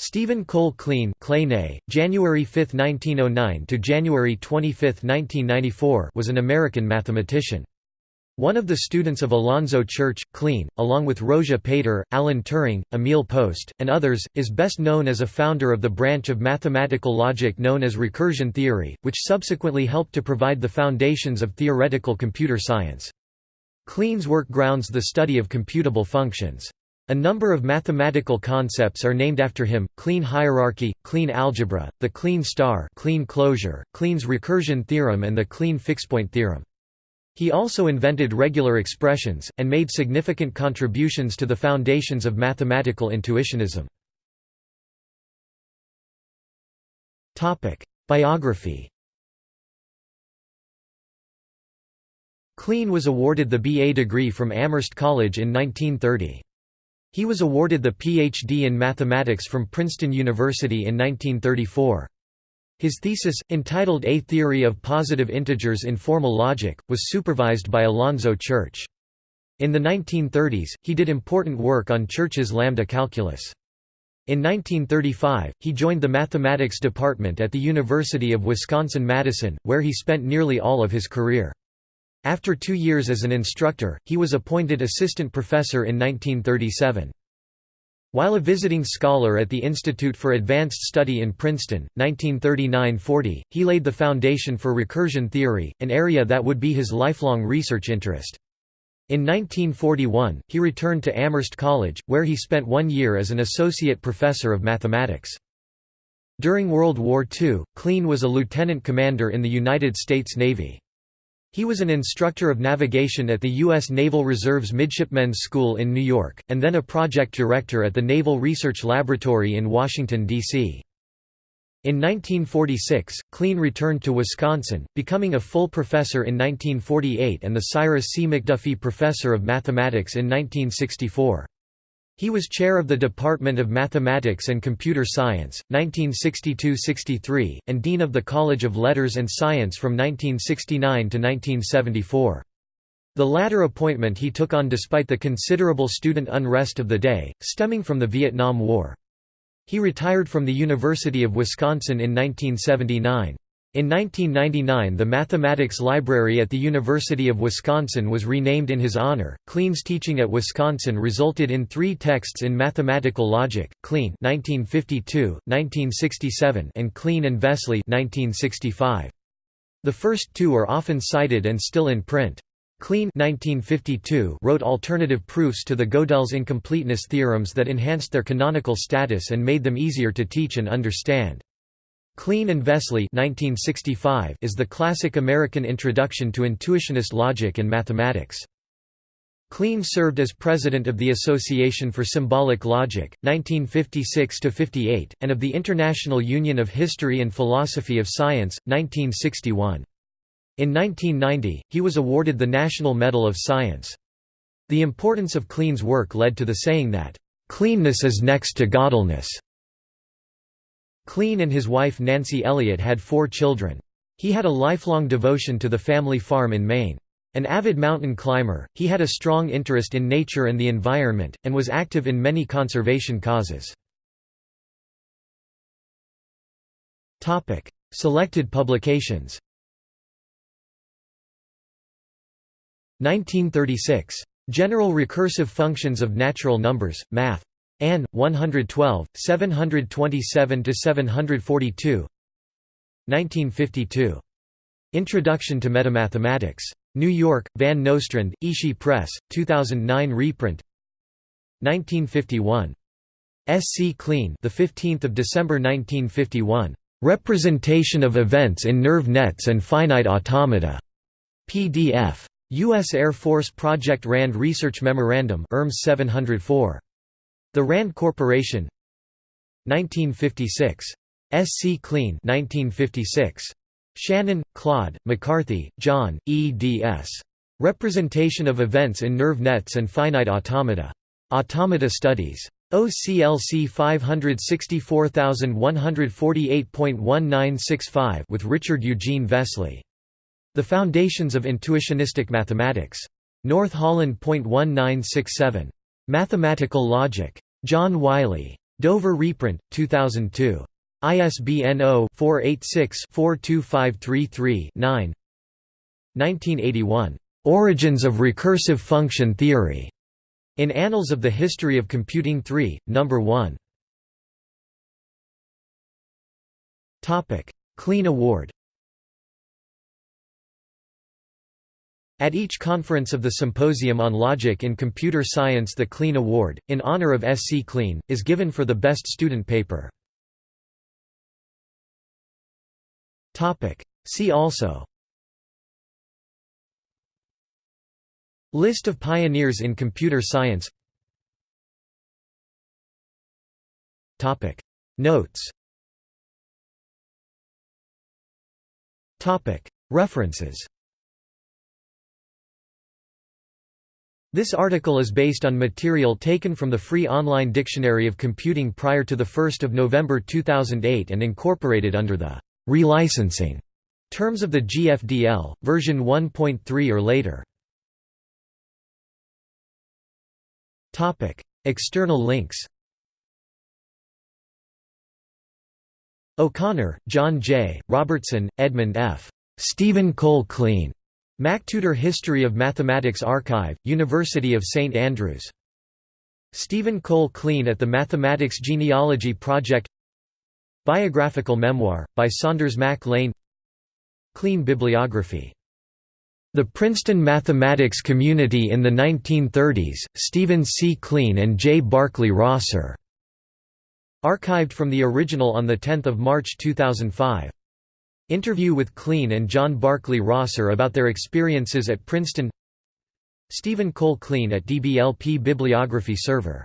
Stephen Cole Kleene, January 5, 1909 to January 25, 1994 was an American mathematician. One of the students of Alonzo Church, Kleene, along with Rózsa Péter, Alan Turing, Emil Post, and others, is best known as a founder of the branch of mathematical logic known as recursion theory, which subsequently helped to provide the foundations of theoretical computer science. Kleene's work grounds the study of computable functions. A number of mathematical concepts are named after him, Kleene hierarchy, Kleene algebra, the Kleene star Kleene closure, Kleene's recursion theorem and the Kleene fixedpoint theorem. He also invented regular expressions, and made significant contributions to the foundations of mathematical intuitionism. Biography Kleene was awarded the BA degree from Amherst College in 1930. He was awarded the Ph.D. in mathematics from Princeton University in 1934. His thesis, entitled A Theory of Positive Integers in Formal Logic, was supervised by Alonzo Church. In the 1930s, he did important work on Church's lambda calculus. In 1935, he joined the mathematics department at the University of Wisconsin-Madison, where he spent nearly all of his career. After two years as an instructor, he was appointed assistant professor in 1937. While a visiting scholar at the Institute for Advanced Study in Princeton, 1939–40, he laid the foundation for recursion theory, an area that would be his lifelong research interest. In 1941, he returned to Amherst College, where he spent one year as an associate professor of mathematics. During World War II, Kleene was a lieutenant commander in the United States Navy. He was an instructor of navigation at the U.S. Naval Reserve's Midshipmen's School in New York, and then a project director at the Naval Research Laboratory in Washington, D.C. In 1946, Kleene returned to Wisconsin, becoming a full professor in 1948 and the Cyrus C. McDuffie Professor of Mathematics in 1964. He was chair of the Department of Mathematics and Computer Science, 1962–63, and dean of the College of Letters and Science from 1969 to 1974. The latter appointment he took on despite the considerable student unrest of the day, stemming from the Vietnam War. He retired from the University of Wisconsin in 1979. In 1999 the Mathematics Library at the University of Wisconsin was renamed in his honor. Kleene's teaching at Wisconsin resulted in three texts in mathematical logic, Kleene 1952, 1967 and Kleene and Vesely 1965. The first two are often cited and still in print. Kleene 1952 wrote alternative proofs to the Gödel's incompleteness theorems that enhanced their canonical status and made them easier to teach and understand. Kleene and Vesely 1965 is the classic American introduction to intuitionist logic and mathematics. Kleene served as president of the Association for Symbolic Logic, 1956–58, and of the International Union of History and Philosophy of Science, 1961. In 1990, he was awarded the National Medal of Science. The importance of Kleene's work led to the saying that, "...Kleeneness is next to Gödelness." Kleene and his wife Nancy Elliott had four children. He had a lifelong devotion to the family farm in Maine. An avid mountain climber, he had a strong interest in nature and the environment, and was active in many conservation causes. Selected publications 1936. General recursive functions of natural numbers, Math. Ann, 112, 727–742 1952. Introduction to Metamathematics. New York, Van Nostrand, Ishi Press, 2009 reprint 1951. S. C. Kleene the 15th of December 1951. Representation of events in nerve nets and finite automata. PDF. U.S. Air Force Project RAND Research Memorandum ERMS 704. The Rand Corporation 1956. S. C. Kleene 1956. Shannon, Claude, McCarthy, John, eds. Representation of Events in Nerve Nets and Finite Automata. Automata Studies. OCLC 564148.1965 with Richard Eugene Vesely. The Foundations of Intuitionistic Mathematics. North Holland.1967. Mathematical Logic. John Wiley. Dover reprint, 2002. ISBN 0-486-42533-9 1981. Origins of Recursive Function Theory. In Annals of the History of Computing 3, No. 1. Kleene Award At each conference of the Symposium on Logic in Computer Science the Kleene Award, in honor of S. C. Kleene, is given for the best student paper. See also List of pioneers in computer science Notes References This article is based on material taken from the free online Dictionary of Computing prior to 1 November 2008 and incorporated under the relicensing terms of the GFDL, version 1.3 or later. External links O'Connor, John J., Robertson, Edmund F. Stephen Cole Kleene. MacTutor History of Mathematics Archive, University of St Andrews. Stephen Cole Kleene at the Mathematics Genealogy Project Biographical memoir, by Saunders Mac Lane Kleene bibliography the Princeton mathematics community in the 1930s, Stephen C. Kleene and J. Barclay Rosser. Archived from the original on 10 March 2005. Interview with Kleene and John Barclay Rosser about their experiences at Princeton. Stephen Cole Kleene at DBLP Bibliography Server